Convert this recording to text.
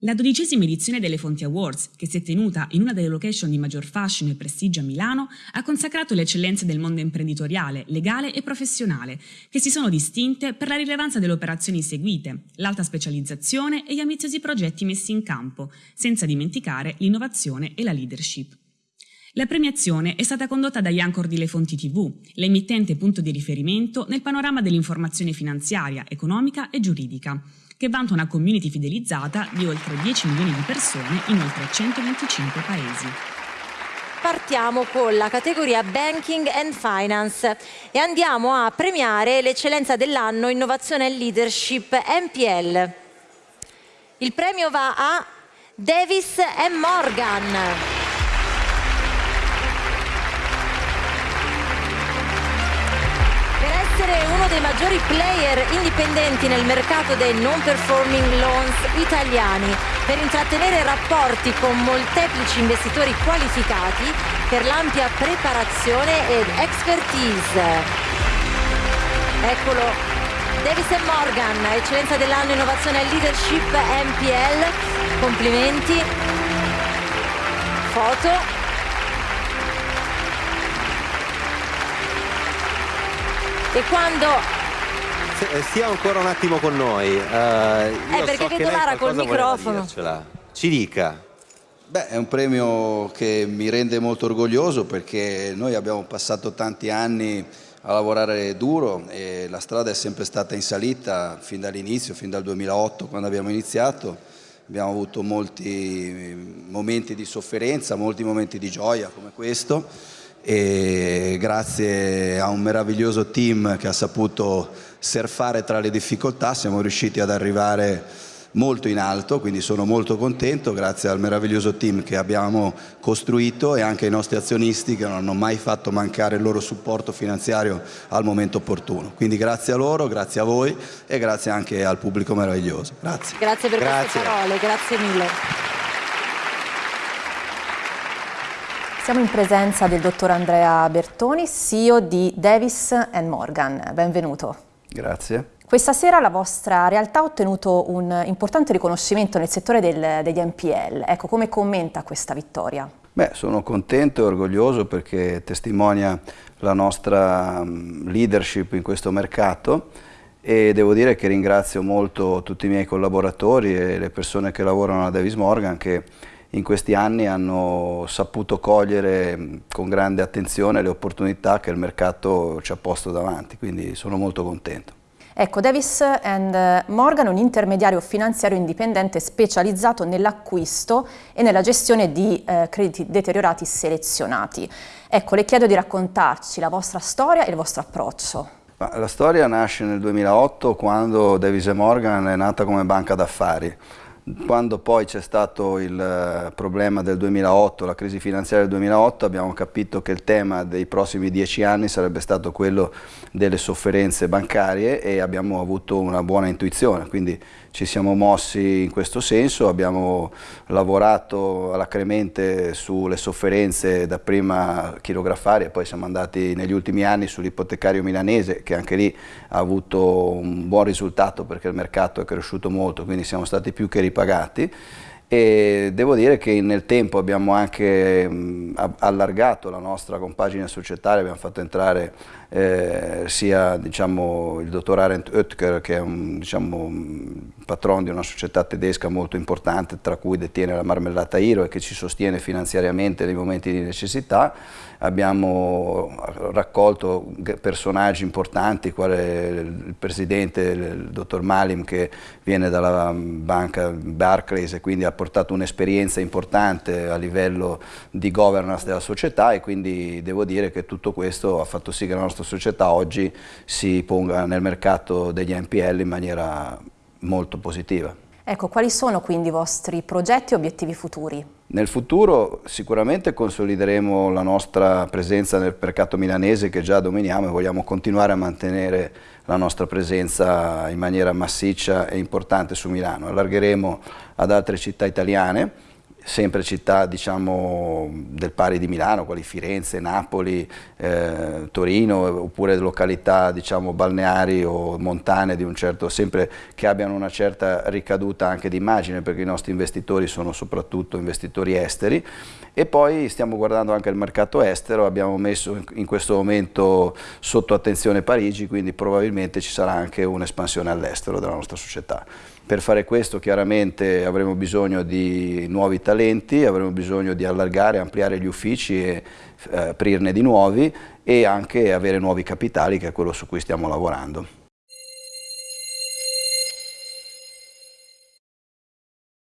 La dodicesima edizione delle Fonti Awards, che si è tenuta in una delle location di maggior fascino e prestigio a Milano, ha consacrato le eccellenze del mondo imprenditoriale, legale e professionale, che si sono distinte per la rilevanza delle operazioni seguite, l'alta specializzazione e gli ambiziosi progetti messi in campo, senza dimenticare l'innovazione e la leadership. La premiazione è stata condotta da Iancor di Le Fonti TV, l'emittente punto di riferimento nel panorama dell'informazione finanziaria, economica e giuridica, che vanta una community fidelizzata di oltre 10 milioni di persone in oltre 125 paesi. Partiamo con la categoria Banking and Finance e andiamo a premiare l'eccellenza dell'anno Innovazione e Leadership MPL. Il premio va a Davis Morgan. Essere uno dei maggiori player indipendenti nel mercato dei non performing loans italiani per intrattenere rapporti con molteplici investitori qualificati per l'ampia preparazione ed expertise. Eccolo, Davis Morgan, eccellenza dell'anno innovazione e leadership MPL, complimenti, foto e quando eh, stia ancora un attimo con noi. Uh, eh, perché so vedo Lara col microfono. Ci dica. Beh, è un premio che mi rende molto orgoglioso perché noi abbiamo passato tanti anni a lavorare duro e la strada è sempre stata in salita fin dall'inizio, fin dal 2008 quando abbiamo iniziato. Abbiamo avuto molti momenti di sofferenza, molti momenti di gioia come questo e grazie a un meraviglioso team che ha saputo surfare tra le difficoltà siamo riusciti ad arrivare molto in alto, quindi sono molto contento grazie al meraviglioso team che abbiamo costruito e anche ai nostri azionisti che non hanno mai fatto mancare il loro supporto finanziario al momento opportuno. Quindi grazie a loro, grazie a voi e grazie anche al pubblico meraviglioso. Grazie. Grazie per grazie. queste parole, grazie mille. Siamo in presenza del dottor Andrea Bertoni, CEO di Davis Morgan. Benvenuto. Grazie. Questa sera la vostra realtà ha ottenuto un importante riconoscimento nel settore del, degli NPL. Ecco, come commenta questa vittoria? Beh, sono contento e orgoglioso perché testimonia la nostra mm, leadership in questo mercato e devo dire che ringrazio molto tutti i miei collaboratori e le persone che lavorano a Davis Morgan che in questi anni hanno saputo cogliere con grande attenzione le opportunità che il mercato ci ha posto davanti, quindi sono molto contento. Ecco, Davis Morgan è un intermediario finanziario indipendente specializzato nell'acquisto e nella gestione di eh, crediti deteriorati selezionati. Ecco, le chiedo di raccontarci la vostra storia e il vostro approccio. La storia nasce nel 2008 quando Davis Morgan è nata come banca d'affari. Quando poi c'è stato il eh, problema del 2008, la crisi finanziaria del 2008, abbiamo capito che il tema dei prossimi dieci anni sarebbe stato quello delle sofferenze bancarie e abbiamo avuto una buona intuizione, quindi ci siamo mossi in questo senso, abbiamo lavorato alacremente sulle sofferenze dapprima chirografari e poi siamo andati negli ultimi anni sull'ipotecario milanese che anche lì ha avuto un buon risultato perché il mercato è cresciuto molto, quindi siamo stati più che ripagati e devo dire che nel tempo abbiamo anche allargato la nostra compagine societaria, abbiamo fatto entrare eh, sia diciamo, il dottor Arendt Oetker che è un diciamo, patron di una società tedesca molto importante tra cui detiene la marmellata Iro e che ci sostiene finanziariamente nei momenti di necessità. Abbiamo raccolto personaggi importanti quale il presidente, il dottor Malim che viene dalla banca Barclays e quindi ha portato un'esperienza importante a livello di governance della società e quindi devo dire che tutto questo ha fatto sì che la nostra società oggi si ponga nel mercato degli NPL in maniera molto positiva. Ecco, quali sono quindi i vostri progetti e obiettivi futuri? Nel futuro sicuramente consolideremo la nostra presenza nel mercato milanese che già dominiamo e vogliamo continuare a mantenere la nostra presenza in maniera massiccia e importante su Milano. Allargheremo ad altre città italiane sempre città diciamo, del pari di Milano, quali Firenze, Napoli, eh, Torino, oppure località diciamo, balneari o montane certo, sempre che abbiano una certa ricaduta anche di immagine, perché i nostri investitori sono soprattutto investitori esteri e poi stiamo guardando anche il mercato estero, abbiamo messo in questo momento sotto attenzione Parigi, quindi probabilmente ci sarà anche un'espansione all'estero della nostra società. Per fare questo chiaramente avremo bisogno di nuovi talenti, avremo bisogno di allargare, ampliare gli uffici e eh, aprirne di nuovi e anche avere nuovi capitali che è quello su cui stiamo lavorando.